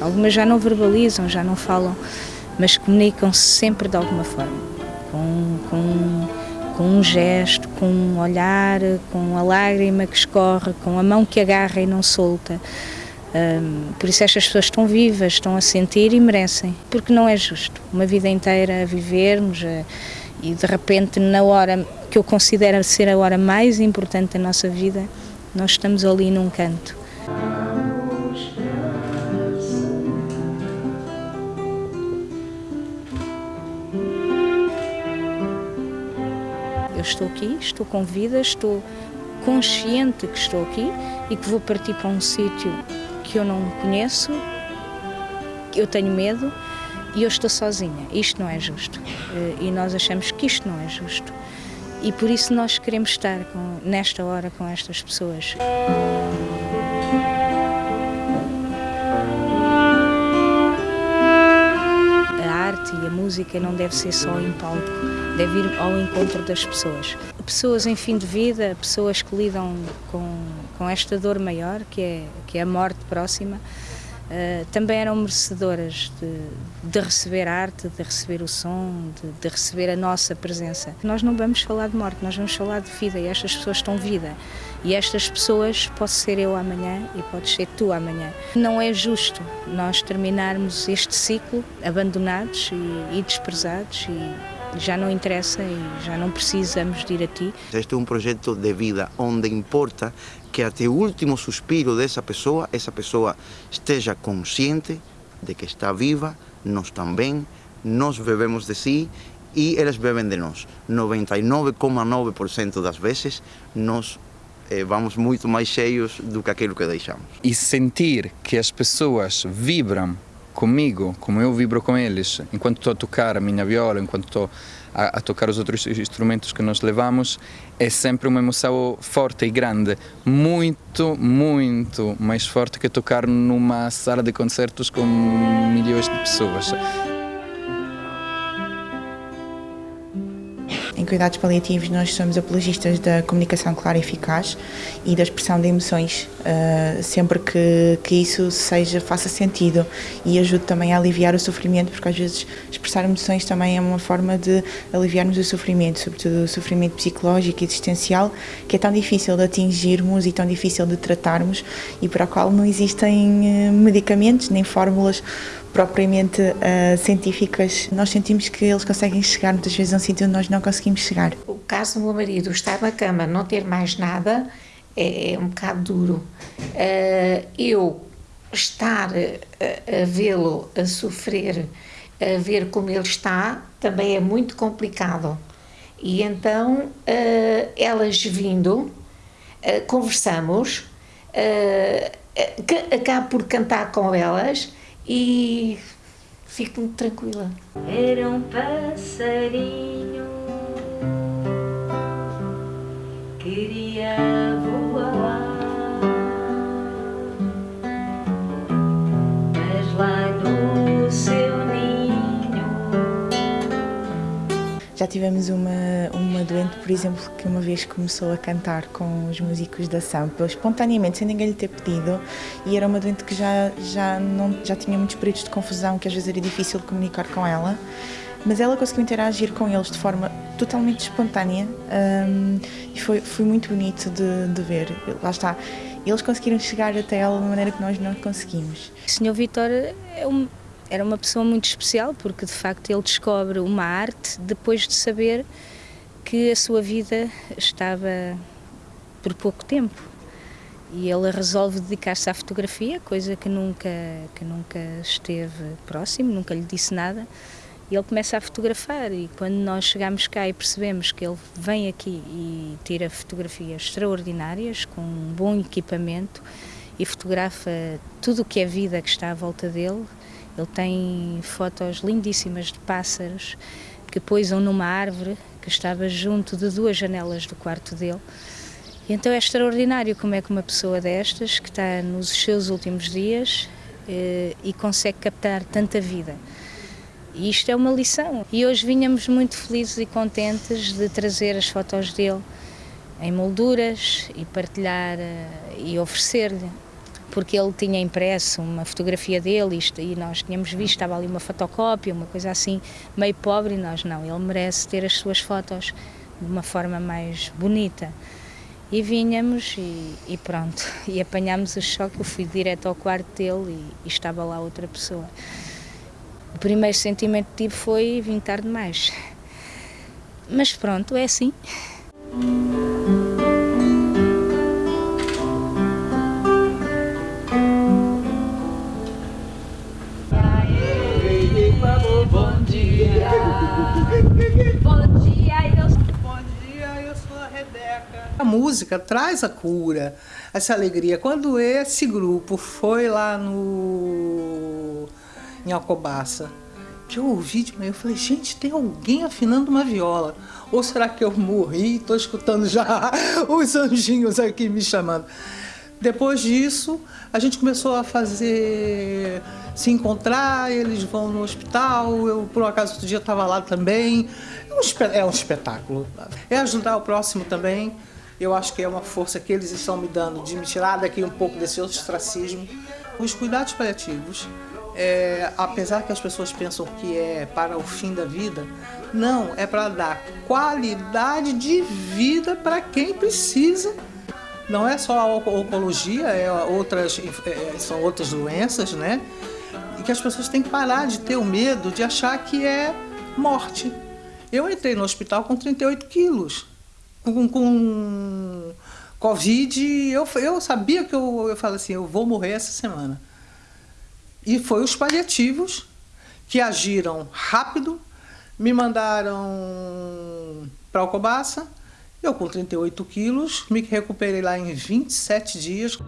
Algumas já não verbalizam, já não falam, mas comunicam-se sempre de alguma forma, com, com, com um gesto, com um olhar, com a lágrima que escorre, com a mão que agarra e não solta. Um, por isso estas pessoas estão vivas, estão a sentir e merecem, porque não é justo uma vida inteira a vivermos a, e de repente na hora que eu considero ser a hora mais importante da nossa vida, nós estamos ali num canto. Estou aqui, estou com vida, estou consciente que estou aqui e que vou partir para um sítio que eu não conheço, eu tenho medo e eu estou sozinha. Isto não é justo. Eh, e nós achamos que isto não é justo. E por isso nós queremos estar com, nesta hora com estas pessoas. Música não deve ser só em palco, deve ir ao encontro das pessoas. Pessoas em fim de vida, pessoas que lidam com, com esta dor maior, que é, que é a morte próxima, Uh, também eram merecedoras de, de, receber arte, de receber o som, de, de, receber a nossa presença. Nós não vamos falar de morte, nós vamos falar de vida e estas pessoas estão vida. E estas pessoas, posso ser eu amanhã e podes ser tu amanhã. Não é justo nós terminarmos este ciclo abandonados e, e desprezados e já não interessa e já não precisamos de ir a ti. Este é um projeto de vida onde importa que até o último suspiro dessa pessoa, essa pessoa esteja consciente de que está viva, nós também, nós bebemos de si e eles bebem de nós. 99,9% das vezes nós eh, vamos muito mais cheios do que aquilo que deixamos. E sentir que as pessoas vibram comigo, como eu vibro com eles, enquanto estou a tocar a minha viola, enquanto estou a, a, tocar os outros instrumentos que nós levamos, é sempre uma emoção forte e grande, muito, muito mais forte que tocar numa sala de concertos com milhões de pessoas. Em cuidados paliativos nós somos apologistas da comunicação clara e eficaz e da expressão de emoções, uh, sempre que, que isso seja, faça sentido. E ajude também a aliviar o sofrimento, porque às vezes expressar emoções também é uma forma de aliviarmos o sofrimento, sobretudo o sofrimento psicológico e existencial, que é tão difícil de atingirmos e tão difícil de tratarmos e para o qual não existem eh, medicamentos nem fórmulas propriamente uh, científicas, nós sentimos que eles conseguem chegar muitas vezes a um sítio onde nós não conseguimos chegar. O caso do meu marido estar na cama, não ter mais nada, é, é um bocado duro. Uh, eu estar a, a vê-lo a sofrer, a ver como ele está, também é muito complicado. E então, uh, elas vindo, conversamos, acabo por cantar com elas e fico muito tranquila. Era um passarinho, queria voar, Já tivemos uma, uma doente, por exemplo, que uma vez começou a cantar com os músicos da Sampa, espontaneamente, sem ninguém lhe ter pedido, e era uma doente que já, já, não, já tinha muitos períodos de confusão, que às vezes era difícil comunicar com ela, mas ela conseguiu interagir com eles de forma totalmente espontânea um, e foi, foi muito bonito de, de ver. Lá está, eles conseguiram chegar até ela de uma maneira que nós não conseguimos. O Sr. Vitor é um era uma pessoa muito especial porque de facto ele descobre uma arte depois de saber que a sua vida estava por pouco tempo e ele resolve dedicar-se à fotografia, coisa que nunca que nunca esteve próximo, nunca lhe disse nada. E ele começa a fotografar e quando nós chegamos cá e percebemos que ele vem aqui e tira fotografias extraordinárias com um bom equipamento e fotografa tudo o que é vida que está à volta dele, ele tem fotos lindíssimas de pássaros que poisam numa árvore que estava junto de duas janelas do quarto dele. E então é extraordinário como é que uma pessoa destas, que está nos seus últimos dias eh, e consegue captar tanta vida. E isto é uma lição. E hoje vinhamos muito felizes e contentes de trazer as fotos dele em molduras e partilhar eh, e oferecer-lhe porque ele tinha impresso uma fotografia dele e nós tínhamos visto, estava ali uma fotocópia, uma coisa assim, meio pobre, e nós não, ele merece ter as suas fotos de uma forma mais bonita. E vinhamos e, e pronto, e apanhámos o choque, eu fui direto ao quarto dele e, e estava lá outra pessoa. O primeiro sentimento que tive foi vim tarde demais. Mas pronto, é assim. Bom dia. Bom dia, eu Bom dia, eu sou a Rebeca. A música traz a cura, essa alegria. Quando esse grupo foi lá no em Alcobaça, que eu ouvi de manhã, eu falei, gente, tem alguém afinando uma viola. Ou será que eu morri? Estou escutando já os anjinhos aqui me chamando. Depois disso, a gente começou a fazer, se encontrar, eles vão no hospital, eu por um acaso outro dia estava lá também. É um, é um espetáculo. É ajudar o próximo também. Eu acho que é uma força que eles estão me dando de me tirar daqui um pouco desse ostracismo. Os cuidados paliativos, é, apesar que as pessoas pensam que é para o fim da vida, não, é para dar qualidade de vida para quem precisa não é só a oncologia, é outras, é, são outras doenças, né? E que as pessoas têm que parar de ter o medo de achar que é morte. Eu entrei no hospital com 38 quilos, com, com Covid, eu, eu sabia que eu, eu falei assim, eu vou morrer essa semana. E foi os paliativos que agiram rápido, me mandaram para Alcobaça, eu com 38 quilos, me recuperei lá em 27 dias.